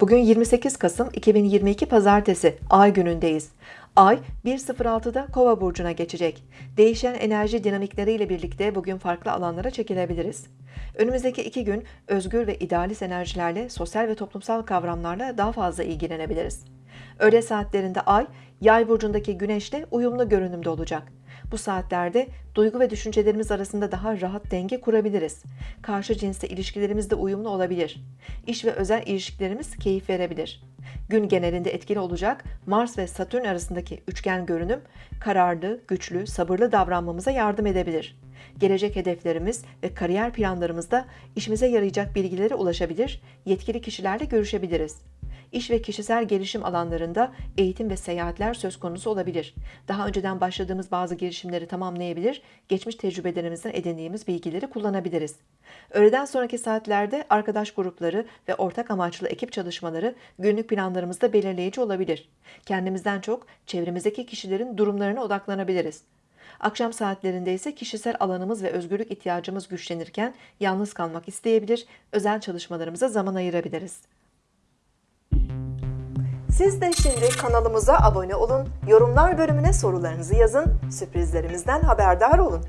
Bugün 28 Kasım 2022 Pazartesi Ay günündeyiz. Ay 1.06'da Kova burcuna geçecek. Değişen enerji dinamikleriyle birlikte bugün farklı alanlara çekilebiliriz. Önümüzdeki iki gün özgür ve idealist enerjilerle sosyal ve toplumsal kavramlarla daha fazla ilgilenebiliriz. Öğle saatlerinde Ay, Yay burcundaki Güneş'le uyumlu görünümde olacak. Bu saatlerde duygu ve düşüncelerimiz arasında daha rahat denge kurabiliriz. Karşı cinsle ilişkilerimiz de uyumlu olabilir. İş ve özel ilişkilerimiz keyif verebilir. Gün genelinde etkili olacak Mars ve Satürn arasındaki üçgen görünüm kararlı, güçlü, sabırlı davranmamıza yardım edebilir. Gelecek hedeflerimiz ve kariyer planlarımızda işimize yarayacak bilgilere ulaşabilir, yetkili kişilerle görüşebiliriz. İş ve kişisel gelişim alanlarında eğitim ve seyahatler söz konusu olabilir. Daha önceden başladığımız bazı girişimleri tamamlayabilir, geçmiş tecrübelerimizden edindiğimiz bilgileri kullanabiliriz. Öğleden sonraki saatlerde arkadaş grupları ve ortak amaçlı ekip çalışmaları günlük planlarımızda belirleyici olabilir. Kendimizden çok çevremizdeki kişilerin durumlarına odaklanabiliriz. Akşam saatlerinde ise kişisel alanımız ve özgürlük ihtiyacımız güçlenirken yalnız kalmak isteyebilir, özel çalışmalarımıza zaman ayırabiliriz. Siz de şimdi kanalımıza abone olun, yorumlar bölümüne sorularınızı yazın, sürprizlerimizden haberdar olun.